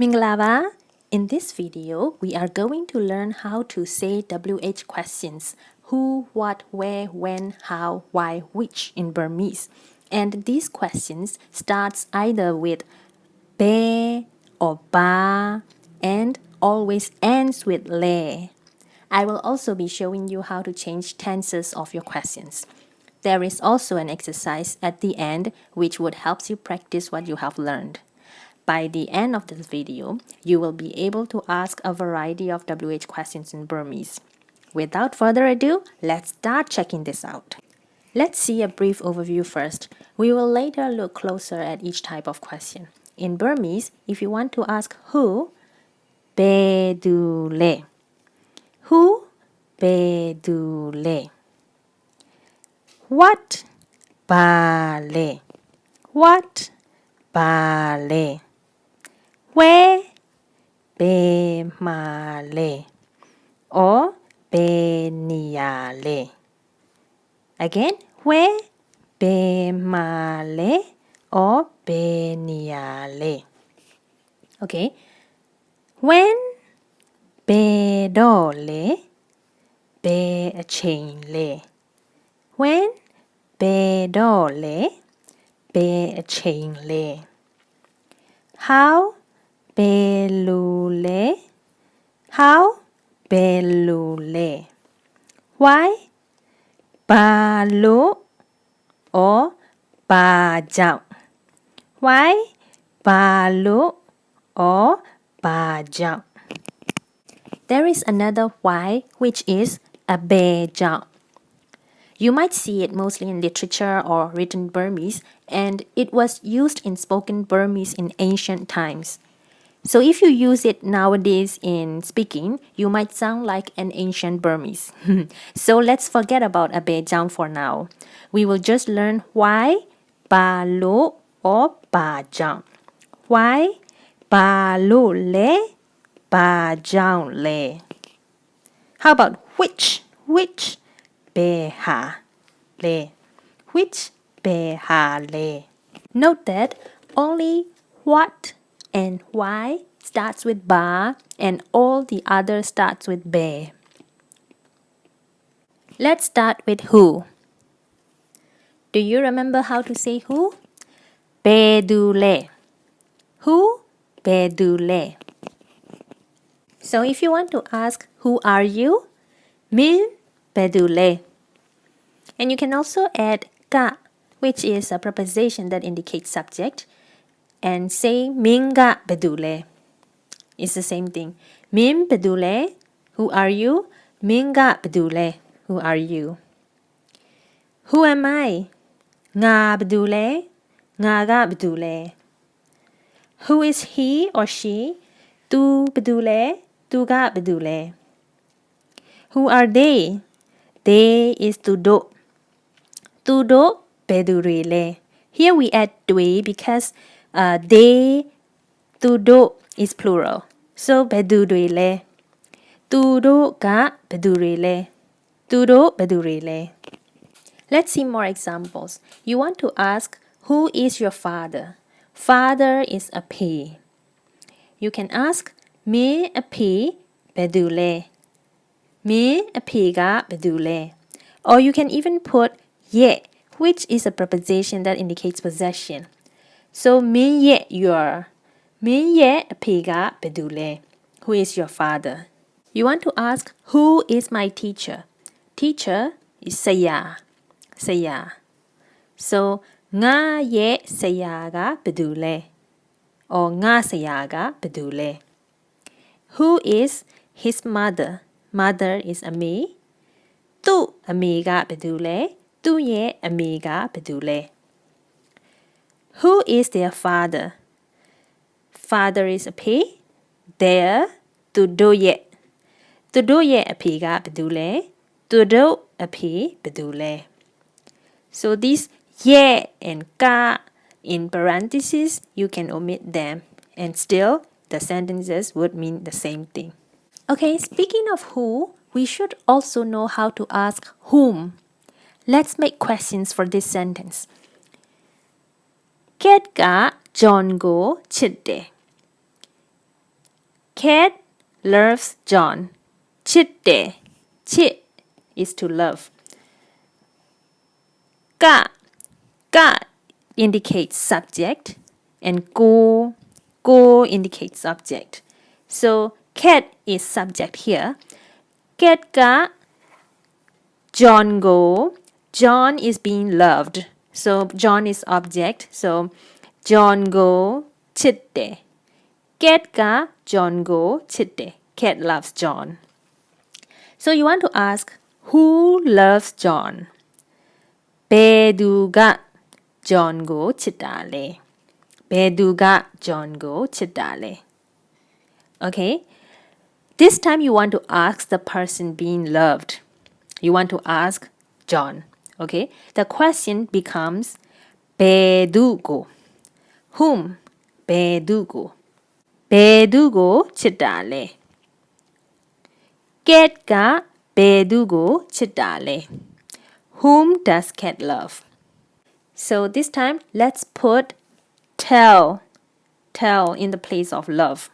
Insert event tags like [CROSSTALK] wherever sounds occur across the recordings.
Minglava, in this video, we are going to learn how to say WH questions who, what, where, when, how, why, which in Burmese. And these questions starts either with be or ba and always ends with le. I will also be showing you how to change tenses of your questions. There is also an exercise at the end which would help you practice what you have learned. By the end of this video, you will be able to ask a variety of WH questions in Burmese. Without further ado, let's start checking this out. Let's see a brief overview first. We will later look closer at each type of question. In Burmese, if you want to ask who, bedule. Who, bedule. What, bale. What, bale. Where, bemale. Or be beniale. Again, where, bemale or be beniale. Okay. When be bedole, be a chain le. When bedole, be a chain le. How belule, how belule. Why? Ba lo or ba jump. Why? Ba lo or ba jump. There is another why which is a bear jump. You might see it mostly in literature or written Burmese and it was used in spoken Burmese in ancient times. So if you use it nowadays in speaking, you might sound like an ancient Burmese. [LAUGHS] so let's forget about a jump for now. We will just learn why ba lo or ba jump. Why ba lo le ba jump le. How about which? Which be ha le. Which be ha le. Note that only what and why starts with ba and all the other starts with be. Let's start with who. Do you remember how to say who? Bedule. Who? Bedule. So if you want to ask who are you? Min bedule. And you can also add ka, which is a preposition that indicates subject and say minga bedule. It's the same thing. Min bedule, who are you? Minga bedule, who are you? Who am I? Nga bedule, ngaga bedule. Who is he or she? Tu bedule, tuga bedule. Who are they? They is tudo. Tudo bedule. Here we add dui because uh, they, tudo is plural. So bedu de le. Tudo ga bedu le. Tudo bedu le. Let's see more examples. You want to ask who is your father? Father is a P. You can ask me a P bedule. Me a P ga bedule. Or you can even put ye, which is a preposition that indicates possession. So မင်းရဲ့ your မင်းရဲ့အဖေကဘယ်သူလဲ Who is your father? You want to ask who is my teacher? Teacher is ဆရာဆရာ So ငါရဲ့ဆရာကဘယ်သူလဲ or ငါဆရာကဘယ်သူလဲ Who is his mother? Mother is အမေသူ့အမေကဘယ်သူလဲသူ့ရဲ့အမေကဘယ်သူလဲ who is their father? Father is a P. Their သူတို့ရဲ့သူတို့ရဲ့အဖေကဘယ်သူလဲသူတို့အဖေဘယ်သူလဲ So these yeah and ka in parentheses you can omit them and still the sentences would mean the same thing. Okay, speaking of who, we should also know how to ask whom. Let's make questions for this sentence. 캣가 존고 칠때 Cat loves John. 칠때 Chit is to love. Ga ga indicates subject and go go indicates object. So cat is subject here. Cat ga John go. John is being loved. So John is object. So John go chitte. Cat ka John go chitte. Cat loves John. So you want to ask who loves John? 베두가 John go chitale. 베두가 John go chitale. Okay? This time you want to ask the person being loved. You want to ask John. Okay, the question becomes Bedugo. Whom? Bedugo. Bedugo chitale. Cat ka Bedugo chitale. Whom does cat love? So this time let's put tell tell in the place of love.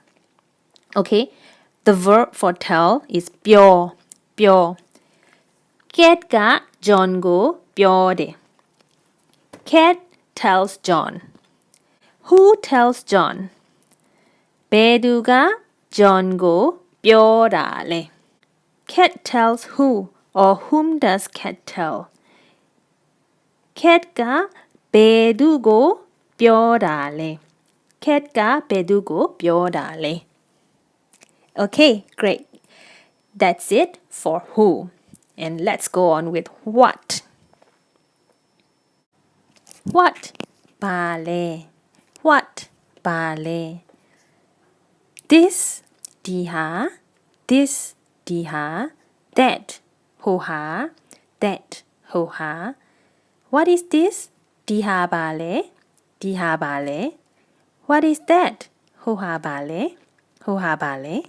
Okay? The verb for tell is pyo pyo Cat가 존고 뼈대. Cat tells John. Who tells John? 베두가 존고 뼈라래. Cat tells who or whom does cat tell? cat가 베두고 뼈라래. cat가 베두고 뼈라래. Okay, great. That's it for who. And let's go on with what. What? Ballet. What? Ballet. This, diha. This, diha. That, hoha. That, hoha. What is this? Diha ballet. Diha ballet. What is that? Hoha ballet. Hoha ballet.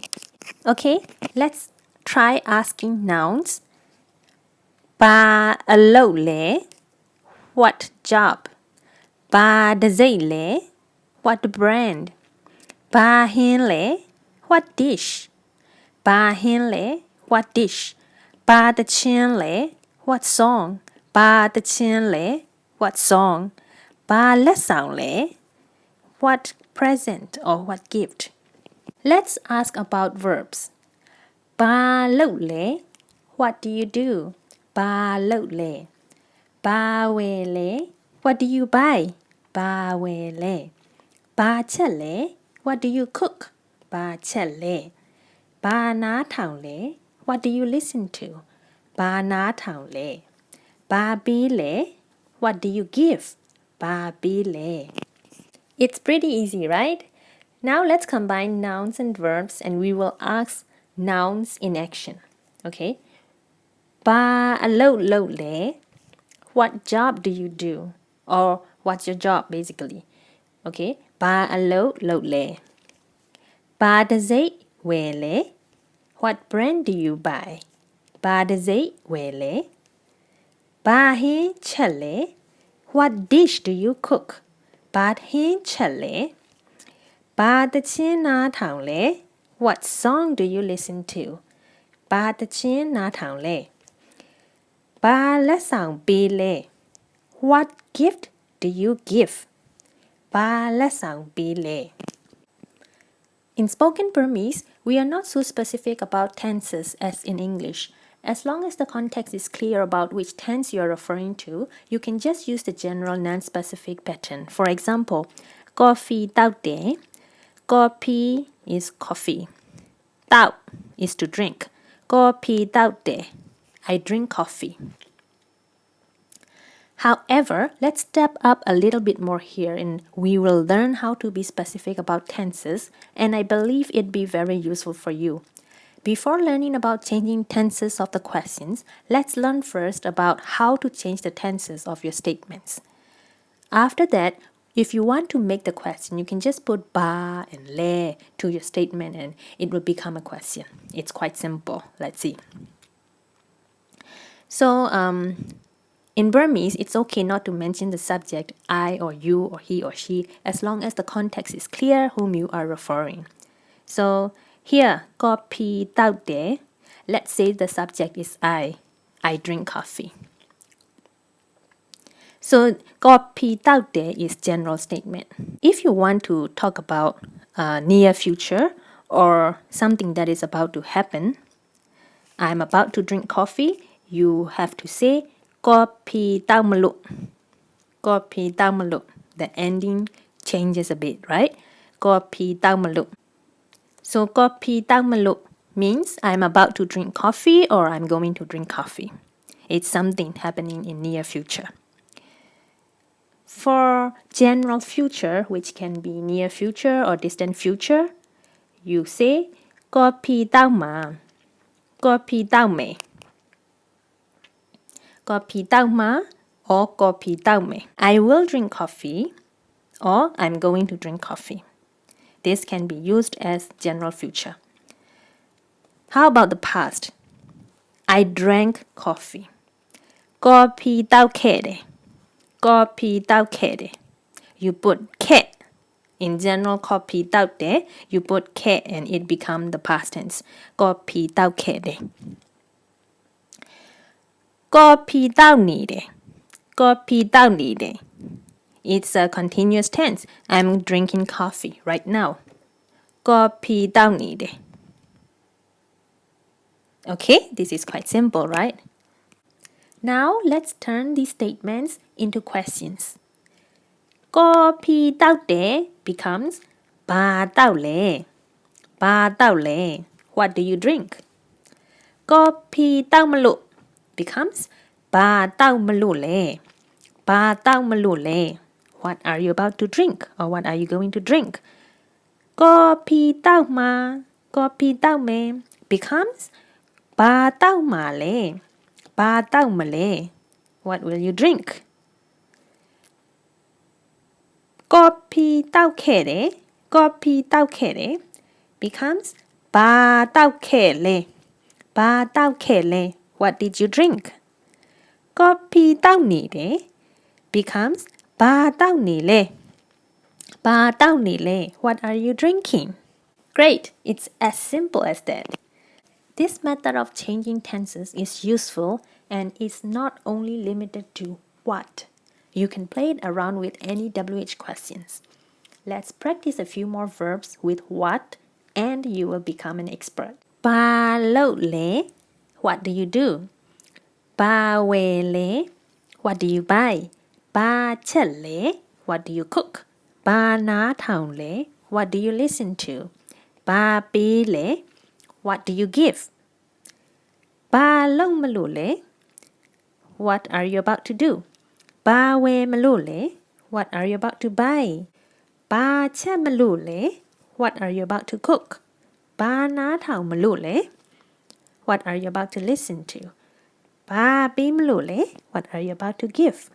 Okay, let's try asking nouns. Ba alole. What job? Ba le. What brand? Ba hin le. What dish? Ba hin le. What dish? Ba le. What song? Ba le. What song? Ba le. What present or what gift? Let's ask about verbs. Ba le. What do you do? Ba le. Ba le. What do you buy? Ba le. Ba le. What do you cook? Ba le. Ba na le. What do you listen to? Ba na le. Ba bi le. What do you give? Ba bi le. It's pretty easy, right? Now let's combine nouns and verbs and we will ask nouns in action. Okay? Ba lo lo le. What job do you do? Or what's your job basically? Okay? Ba lo lo le. Ba da zai we le. What brand do you buy? Ba da zai we le. Ba he chale. What dish do you cook? Ba he chale. Ba da chin na tang le. What song do you listen to? Ba da chin na tang le. Ba la. What gift do you give? Ba la. In spoken Burmese, we are not so specific about tenses as in English. As long as the context is clear about which tense you are referring to, you can just use the general non-specific pattern. For example, coffee tao de. Coffee is coffee. Tao is to drink. Coffee tao de. I drink coffee. However, let's step up a little bit more here and we will learn how to be specific about tenses and I believe it'd be very useful for you. Before learning about changing tenses of the questions, let's learn first about how to change the tenses of your statements. After that, if you want to make the question, you can just put ba and le to your statement and it will become a question. It's quite simple. Let's see. So, um, in Burmese, it's okay not to mention the subject I or you or he or she as long as the context is clear whom you are referring. So Here, kopi de. Let's say the subject is I. I drink coffee. So, kopi de is general statement. If you want to talk about uh, near future or something that is about to happen, I'm about to drink coffee, you have to say kopi tao maluk. Kopi tao maluk. The ending changes a bit, right? Kopi tao maluk. So kopi tao maluk means I'm about to drink coffee or I'm going to drink coffee. It's something happening in near future. For general future, which can be near future or distant future, you say kopi tao ma, kopi tao kopi tao ma or kopi tao me. I will drink coffee or I'm going to drink coffee. This can be used as general future. How about the past? I drank coffee. Kopi tao kere. Kopi tao kere. You put ke in general kopi tao de, you put ke and it become the past tense. Kopi tao kere. Kopi tao ni de. Kopi tao ni de. It's a continuous tense. I'm drinking coffee right now. Kopi tao ni de. Okay, this is quite simple, right? Now let's turn these statements into questions. Kopi tao de becomes ba tao le. Ba tao le. What do you drink? Kopi tao malu becomes ba tao malu le. Ba tao malu le. What are you about to drink or what are you going to drink? Kopi tao ma, kopi tao me becomes ba tao ma le, ba tao ma le. What will you drink? Kopi tao kere, kopi tao kere becomes ba tao kele, ba tao kele. What did you drink? Kopi tao ni de becomes Ba tao ni le. Ba tao ni le. What are you drinking? Great, it's as simple as that. This method of changing tenses is useful and is not only limited to what. You can play it around with any WH questions. Let's practice a few more verbs with what and you will become an expert. Ba lo le. What do you do? Ba we le. What do you buy? Ba le, what do you cook? Ba na town le, what do you listen to? Ba pi le, what do you give? Ba long malu le, what are you about to do? Ba we malu le, what are you about to buy? Ba cha malu le, what are you about to cook? Ba na town malu le, what are you about to listen to? Ba bim lule. What are you about to give?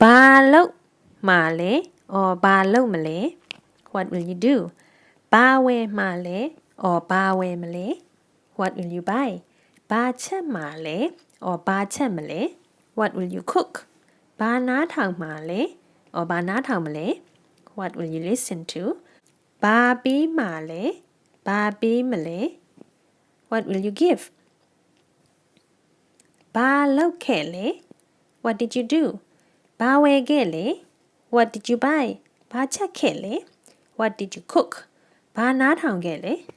Ba lo male or ba lo male. What will you do? Ba we male or ba we male. What will you buy? Ba che male or ba che male. What will you cook? Ba na thang male or ba na thang male. What will you listen to? Ba bim male, ba bim male. What will you give? Balokele. What did you do? Bawegele. What did you buy? Bachakele. What did you cook? Banatangele.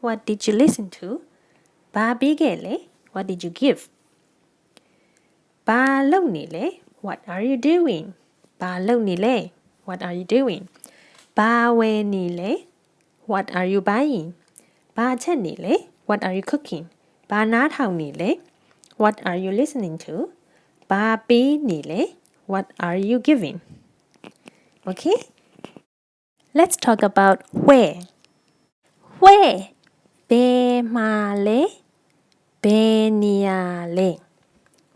What did you listen to? Babigele. What did you give? Balonile. What are you doing? Balonile. What are you doing? Bawenile. What are you buying? Bachanile. What are you cooking ဘာနားထောင်နေလဲ What are you listening to ဘာပေးနေလဲ what are you giving? Okay? Let's talk about where. Where? Be male. Be niale.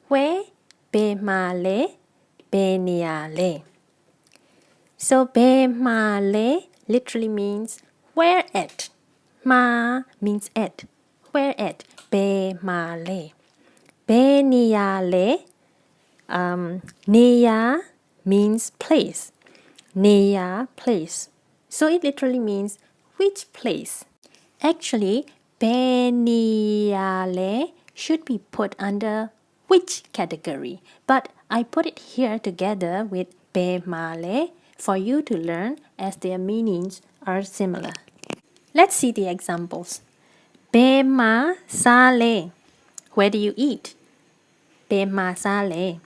Where? Be male. Be niale. So be male literally means where at. Ma means at. Where at? Be male. Be niale um, Neya means place. Neya place. So it literally means which place. Actually, Beniale should be put under which category? But I put it here together with Bemale for you to learn as their meanings are similar. Let's see the examples. Bema sale. Where do you eat? Bema sale.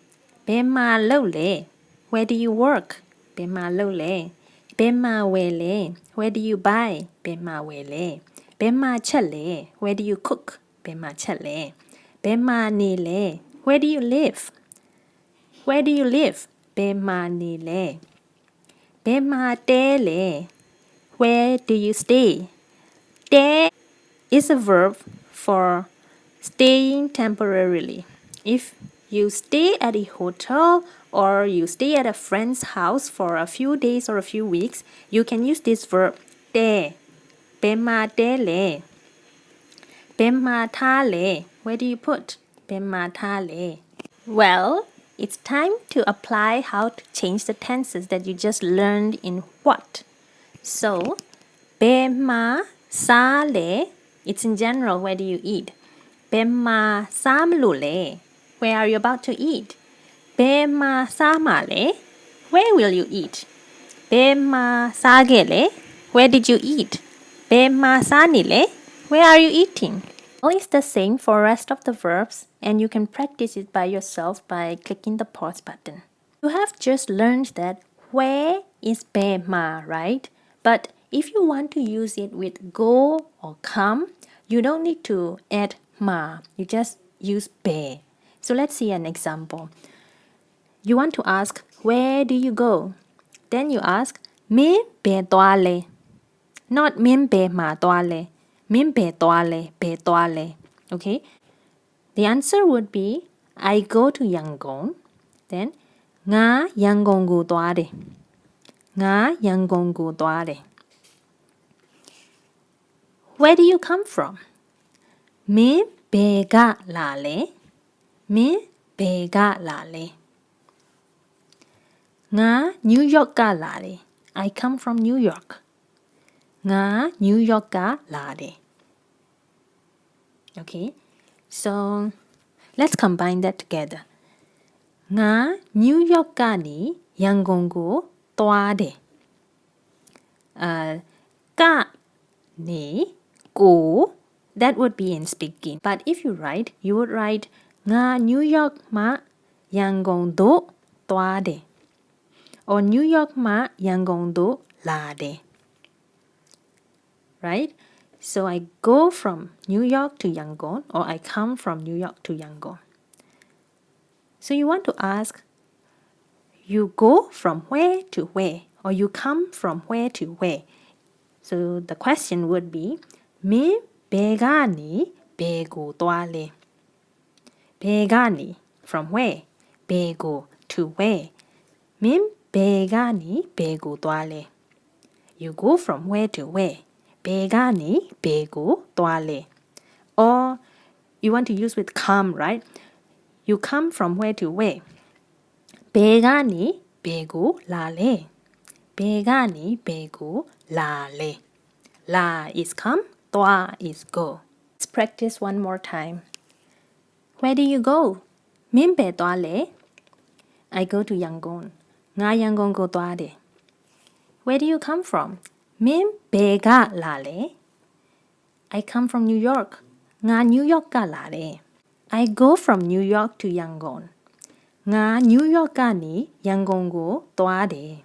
Bema lole. Where do you work? Bema lole. Bema wele. Where do you buy? Bema wele. Bema chale. Where do you cook? Bema chale. Bema nile. Where do you live? Where do you live? Bema nile. Bema tele. Where do you stay? Te is a verb for staying temporarily. If you stay at a hotel or you stay at a friend's house for a few days or a few weeks, you can use this verb te. Bema tele. Where do you put? Bema. Well, it's time to apply how to change the tenses that you just learned in what. So, bema sale. It's in general. Where do you eat? Bema samlule. Where are you about to eat? Bema samale. Where will you eat? Bema sagele. Where did you eat? Bema sanile. Where are you eating? Well, it's the same for rest of the verbs and you can practice it by yourself by clicking the pause button. You have just learned that where is bema, right? But if you want to use it with go or come, you don't need to add ma. You just use be. So let's see an example. You want to ask, where do you go? Then you ask, me be toale. Not min be ma toale. Min be toale, be toale. Okay? The answer would be, I go to Yangon. Then, nga Yangon gu toare. Nga Yangon gu toare. Where do you come from? Me, 배가 Lale. Me, 배가 Lale. 나 뉴욕 가 라래. I come from New York. 나 뉴욕 가 라래. Okay. So let's combine that together. 나 뉴욕 가니 양공구 또아래. 아, 까니 go, that would be in speaking. But if you write, you would write nga New York ma Yangon do toa de or New York ma Yangon do la de. Right? So I go from New York to Yangon or I come from New York to Yangon. So you want to ask you go from where to where or you come from where to where. So the question would be မင်းဘယ်ကနေဘယ်ကိုသွားလဲဘယ်ကနေ from where ဘယ်ကို to where မင်းဘယ်ကနေဘယ်ကိုသွားလဲ you go from where to where ဘယ်ကနေဘယ်ကိုသွားလဲ or you want to use with come right you come from where to where ဘယ်ကနေဘယ်ကိုလာလဲဘယ်ကနေဘယ်ကိုလာလဲ la is come Toa is go. Let's practice one more time. Where do you go? Min be toa le? I go to Yangon. Nga Yangon go toa de. Where do you come from? Min be ga la le? I come from New York. Nga New York ka la le. I go from New York to Yangon. Nga New York ka ni Yangon go toa de.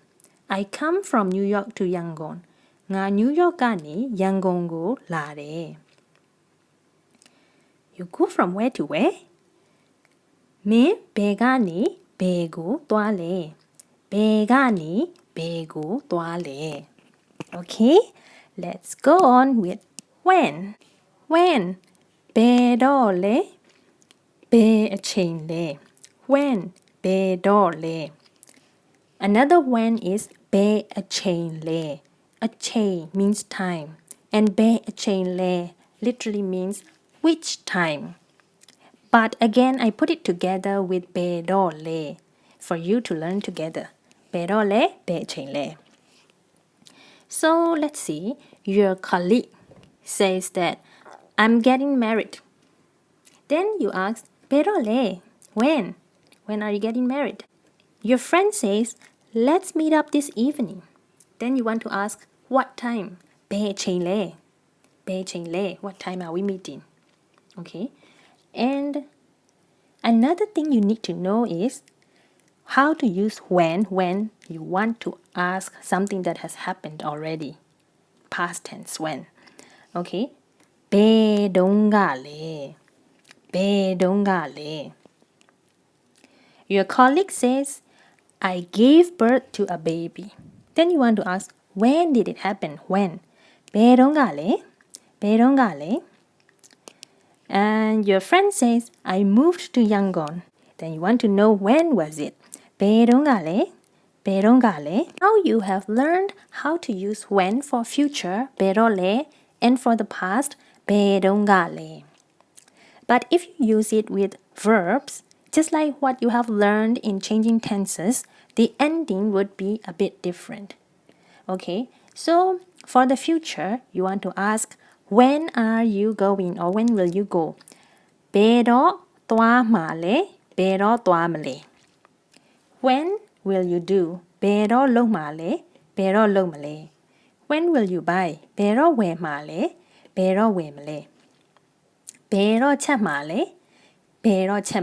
I come from New York to Yangon ငါနယူးယောက်ကနေရန်ကုန်ကိုလာတယ် You go from where to where မင်းဘယ်ကနေဘယ်ကိုသွားလဲဘယ်ကနေဘယ်ကိုသွားလဲ Okay let's go on with when when ဘယ်တော့လဲဘယ်အချိန်လဲ when ဘယ်တော့လဲ Another when is ဘယ်အချိန်လဲ a chain means time, and be a chain le literally means which time. But again, I put it together with be do le for you to learn together. Be do le, be chain le. So let's see your colleague. says that I'm getting married. Then you ask, pero le, when? When are you getting married? Your friend says, let's meet up this evening. Then you want to ask, what time? Be le. Be le. What time are we meeting? Okay. And another thing you need to know is how to use when when you want to ask something that has happened already. Past tense when. Okay. ဘယ်တုန်းကလဲဘယ်တုန်းကလဲ Your colleague says I gave birth to a baby. Then you want to ask when did it happen? When? ဘယ်တုန်းကလဲဘယ်တုန်းကလဲ And your friend says I moved to Yangon. Then you want to know when was it? ဘယ်တုန်းကလဲဘယ်တုန်းကလဲ Now you have learned how to use when for future ဘယ်တော့လဲ and for the past ဘယ်တုန်းကလဲ But if you use it with verbs just like what you have learned in changing tenses the ending would be a bit different. Okay, so for the future, you want to ask, when are you going or when will you go? Pero male, pero male. When will you do? Pero lo male, pero lo male. When will you buy? Pero we male, pero we male. Pero cha male, pero cha.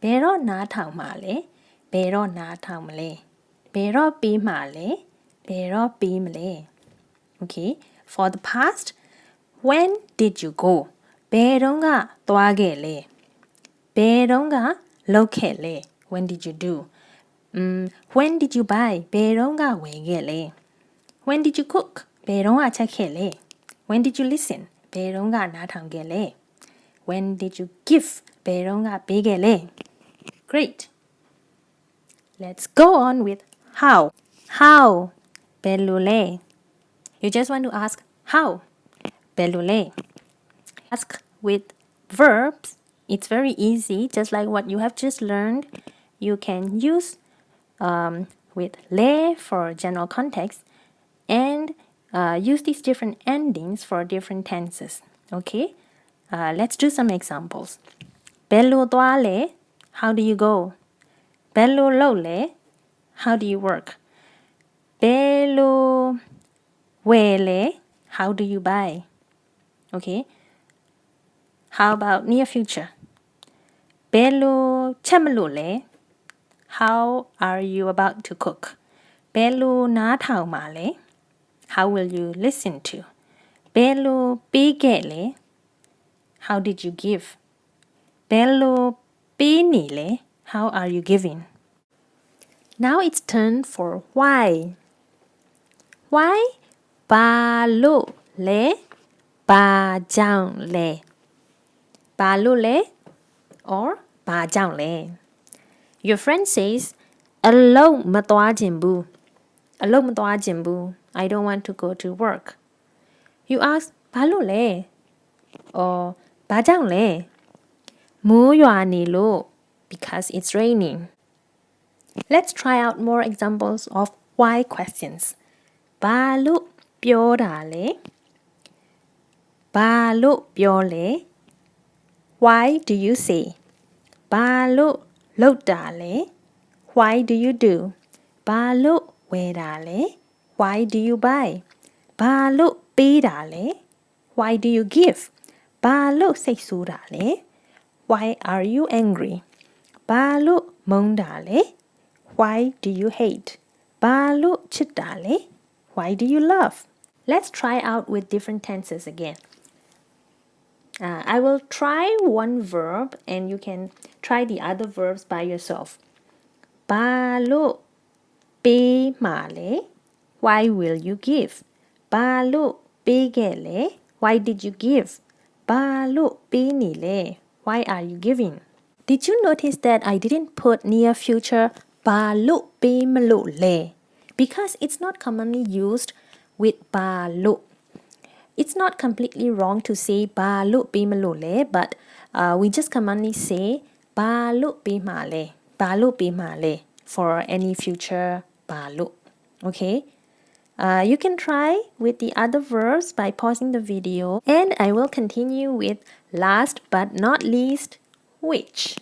Pero na male, ဘယ်တော့ချက်မလဲဘယ်တော့နားထောင်မှာလဲဘယ်တော့နားထောင်မလဲဘယ်တော့ပြီးမှာလဲဘယ်တော့ပြီးမလဲ okay for the past when did you go ဘယ်တော့ကသွားခဲ့လဲဘယ်တော့ကလုပ်ခဲ့လဲ when did you do um when did you buy ဘယ်တော့ကဝယ်ခဲ့လဲ when did you cook ဘယ်တော့ကချက်ခဲ့လဲ when did you listen ဘယ်တော့ကနားထောင်ခဲ့လဲ when did you give ဘယ်တော့ကပေးခဲ့လဲ great Let's go on with how. How? Belule. You just want to ask how. Belule. Ask with verbs. It's very easy, just like what you have just learned. You can use um, with le for general context and uh, use these different endings for different tenses. Okay, uh, let's do some examples. Belu toale, how do you go? ဘယ်လိုလုပ်လဲ how do you work ဘယ်လိုဝယ်လဲ how do you buy okay how about near future ဘယ်လိုချက်မလို့လဲ how are you about to cook ဘယ်လိုနားထောင်မှာလဲ how will you listen to ဘယ်လိုပေးခဲ့လဲ how did you give ဘယ်လိုပေးနေလဲ how are you giving? Now it's turn for why. Why? Balu le bajang le. Balu le or bajang le. Your friend says, Hello, matwajimbu. Hello, jinbu. I don't want to go to work. You ask, Balu le or bajang le. Mu yuani lo because it's raining. Let's try out more examples of why questions. 발로 뼈라래? 발로 뼈래? Why do you say? 발로 lotale? Why do you do? 발로 왜라래? Why do you buy? 발로 빼라래? Why do you give? 발로 세수라래? Why are you angry? ဘာလို့မုန်းတာလဲ Why do you hate ဘာလို့ချစ်တာလဲ Why do you love Let's try out with different tenses again uh, I will try one verb and you can try the other verbs by yourself. Ba lo pe ma le. Why will you give? Ba lo pe ge le. Why did you give? Ba lo pe ni le. Why are you giving? Did you notice that I didn't put near future balu le because it's not commonly used with balu. It's not completely wrong to say balu le, but uh, we just commonly say balu bimale, balu bimale for any future balu. Okay? Uh, you can try with the other verbs by pausing the video and I will continue with last but not least which?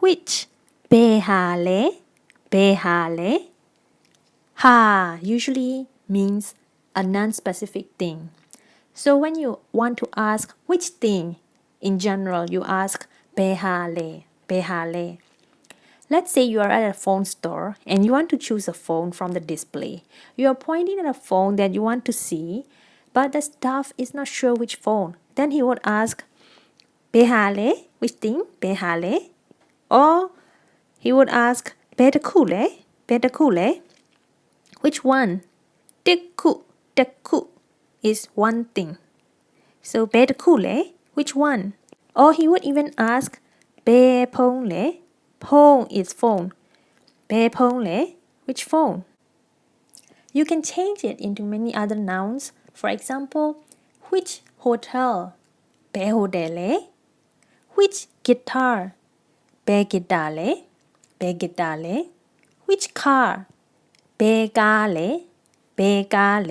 Which? Behale? Behale? Ha usually means a non-specific thing. So when you want to ask which thing in general you ask behale behale. Let's say you are at a phone store and you want to choose a phone from the display. You are pointing at a phone that you want to see, but the staff is not sure which phone. Then he would ask, Behale, which thing? Behale? Or he would ask, Bedakule, Bedakule? Which one? Teku, teku is one thing. So Bedakule, which one? Or he would even ask, Be Pongle, Phone is phone. Be phone which phone? You can change it into many other nouns. For example, which hotel? Be hotel Which guitar? Be guitar Be guitar Which car? Be car Be car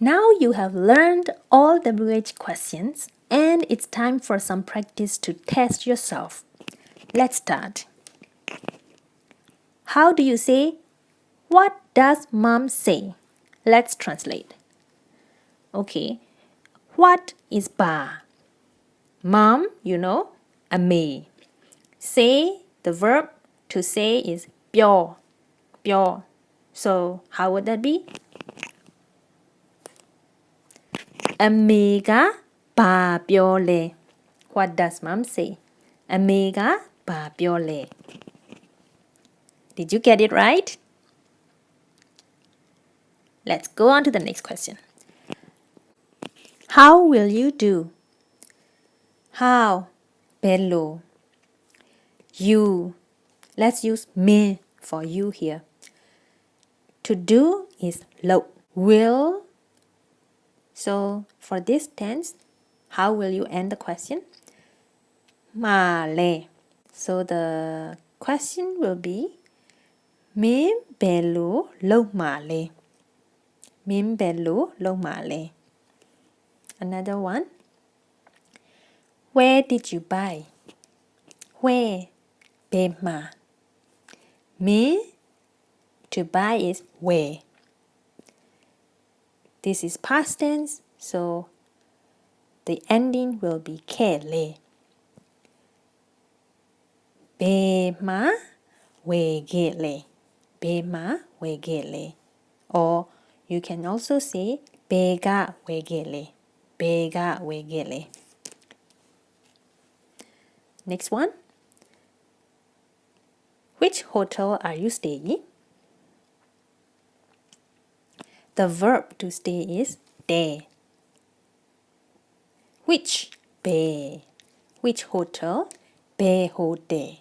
Now you have learned all WH questions and it's time for some practice to test yourself. Let's start. How do you say, What does mom say? Let's translate. Okay. What is ba? Mom, you know, ame. Say, the verb to say is pyo, pyo. So how would that be? Amiga pa le. What does mom say? Amiga pa le. Did you get it right? Let's go on to the next question. How will you do? How? Bello. You. Let's use me for you here. To do is lo. Will. So for this tense, how will you end the question? Male. So the question will be Min belu lo male. Min belu lo male. Another one. Where did you buy? Where? Bema. Me? To buy is where. This is past tense, so the ending will be kele. Bema wegele. Bema wegele. Or you can also say bega wegele. Bega wegele next one which hotel are you staying the verb to stay is there which bay which hotel bay hotel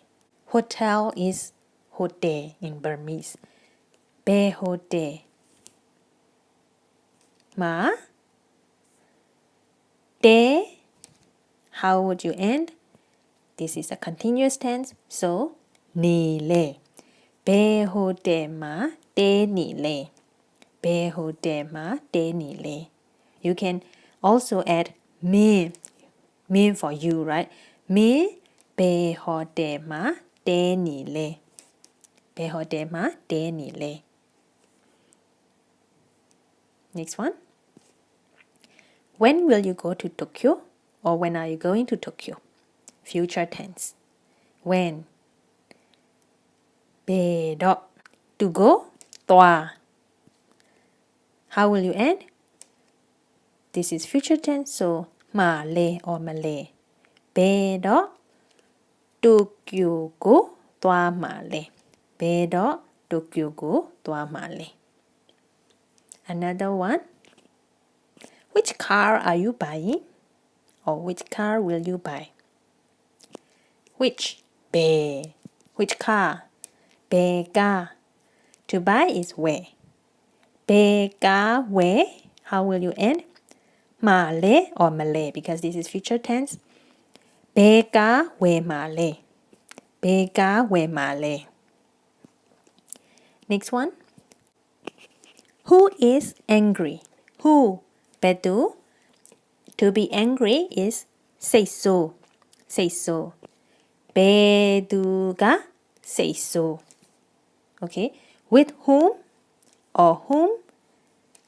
Hotel is hotel in Burmese. Be hotel. Ma. De. How would you end? This is a continuous tense, so nile. Beho dema de nile. Beho dema de le. You can also add me. Me for you, right? Me beho dema de nile. Beho dema de le. Next one. When will you go to Tokyo? Or when are you going to Tokyo? future tense. When. Bedok. To go. Toa. How will you end? This is future tense, so Malay or Malay. Bedok. Tukyugu. Toa Malay. Bedok. Tukyugu. Toa Malay. Another one. Which car are you buying? Or which car will you buy? which? 배 which car? 배가 to buy is where? 배가 where? How will you end? 말레 or Malay because this is future tense. 배가 왜 말레 배가 왜 말레 next one. Who is angry? Who? Bedu to be angry is say so. Say so. 배두가 so. Okay. With whom or whom?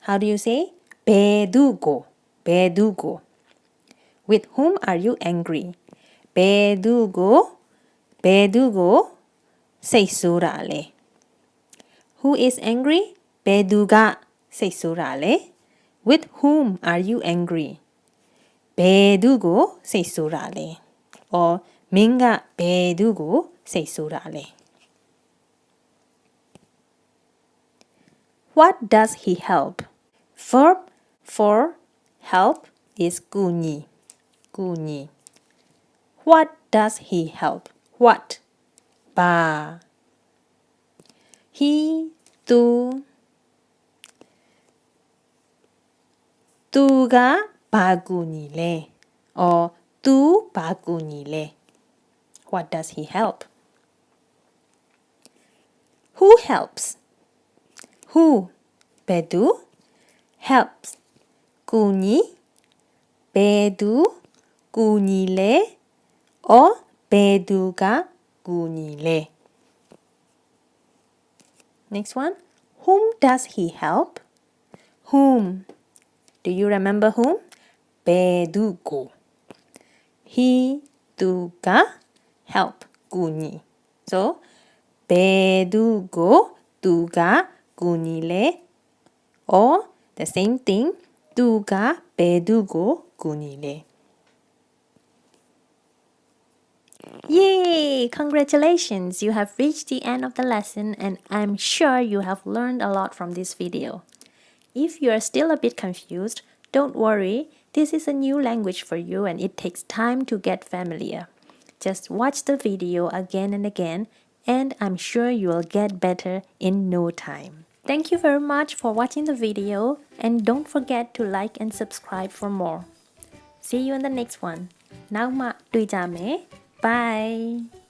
How do you say? 배두고. 배두고. With whom are you angry? 배두고. 배두고 rale Who is angry? 배두가 rale With whom are you angry? 배두고 rale Or မင်းကဘယ်သူကိုစိတ်ဆိုးတာလဲ What does he help? Verb for help is ကူညီကူညီ What does he help? What? ဘာ He သူသူကဘာကူညီလဲ or သူဘာကူညီလဲ What does he help? Who helps? Who? Bedu helps. Kuni Bedu kunile or Bedu ga kunile. Next one. Whom does he help? Whom? Do you remember whom? Bedugo. He duga Help, help군이. So 배두고 두가 군이래. Or the same thing. 두가 배두고 군이래. Yay! Congratulations! You have reached the end of the lesson and I'm sure you have learned a lot from this video. If you are still a bit confused, don't worry, this is a new language for you and it takes time to get familiar. Just watch the video again and again and I'm sure you will get better in no time. Thank you very much for watching the video and don't forget to like and subscribe for more. See you in the next one. Now ma တွေ့ကြမယ် Bye